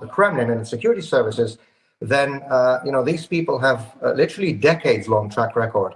the Kremlin and security services, then uh, you know these people have uh, literally decades-long track record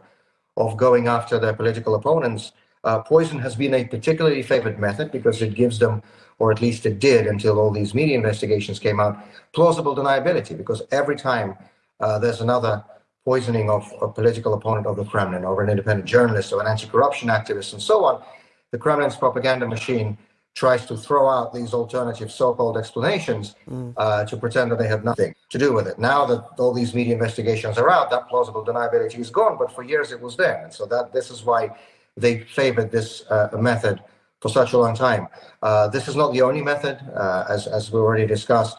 of going after their political opponents. Uh, poison has been a particularly favored method because it gives them, or at least it did until all these media investigations came out, plausible deniability because every time uh, there's another poisoning of a political opponent of the Kremlin or an independent journalist or an anti-corruption activist and so on, the Kremlin's propaganda machine tries to throw out these alternative so-called explanations mm. uh, to pretend that they have nothing to do with it. Now that all these media investigations are out, that plausible deniability is gone, but for years it was there. And so that this is why they favored this uh, method for such a long time. Uh, this is not the only method, uh, as, as we already discussed.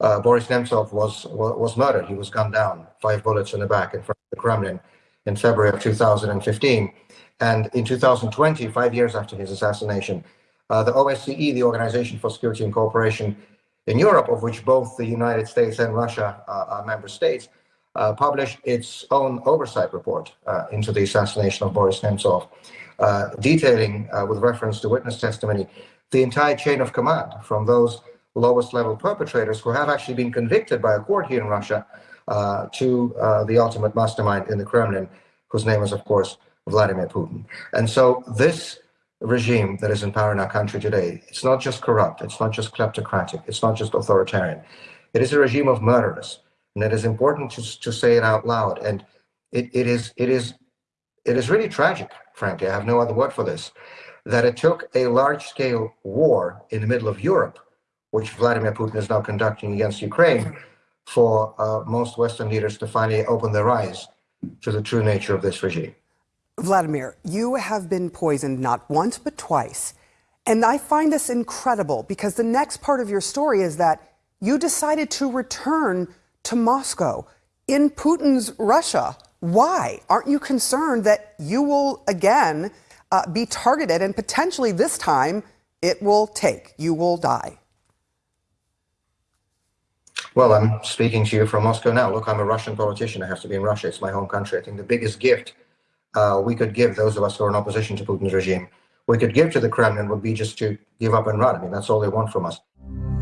Uh, Boris Nemtsov was, was murdered. He was gunned down, five bullets in the back in front of the Kremlin in February of 2015. And in 2020, five years after his assassination, uh, the OSCE, the Organization for Security and Cooperation in Europe, of which both the United States and Russia uh, are member states, uh, published its own oversight report uh, into the assassination of Boris Nemtsov, uh, detailing, uh, with reference to witness testimony, the entire chain of command from those lowest level perpetrators who have actually been convicted by a court here in Russia to the ultimate mastermind in the Kremlin, whose name is, of course, Vladimir Putin. And so this regime that is in power in our country today, it's not just corrupt, it's not just kleptocratic, it's not just authoritarian. It is a regime of murderers. And it is important to, to say it out loud. And it, it is it is it is really tragic, frankly, I have no other word for this, that it took a large-scale war in the middle of Europe, which Vladimir Putin is now conducting against Ukraine, for uh, most Western leaders to finally open their eyes to the true nature of this regime. Vladimir, you have been poisoned not once but twice. And I find this incredible because the next part of your story is that you decided to return to Moscow in Putin's Russia. Why? Aren't you concerned that you will again uh, be targeted and potentially this time it will take? You will die. Well, I'm speaking to you from Moscow now. Look, I'm a Russian politician. I have to be in Russia. It's my home country. I think the biggest gift uh, we could give those of us who are in opposition to Putin's regime, we could give to the Kremlin would be just to give up and run. I mean, that's all they want from us.